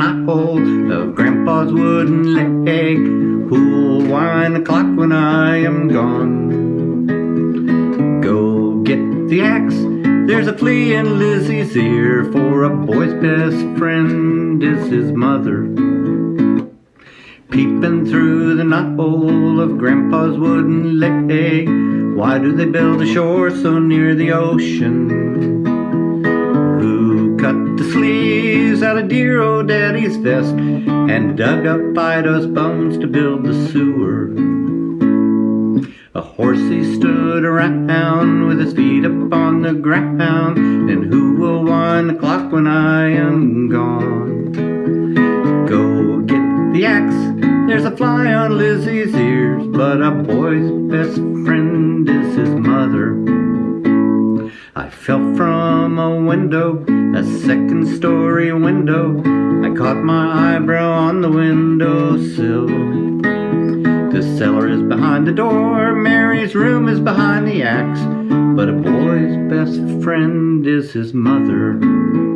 knothole of Grandpa's wooden leg. Who'll wind the clock when I am gone? Go get the axe. There's a flea in Lizzie's ear, for a boy's best friend is his mother. Peeping through the knothole of Grandpa's wooden leg, why do they build a shore so near the ocean? The sleeves out of dear old daddy's vest and dug up Fido's bones to build the sewer? A horsey stood around with his feet up on the ground, and who will wind the clock when I am gone? Go get the axe, there's a fly on Lizzie's ears, but a boy's best friend is his mother. I fell from a window, a second story window. I caught my eyebrow on the windowsill. The cellar is behind the door, Mary's room is behind the axe, but a boy's best friend is his mother.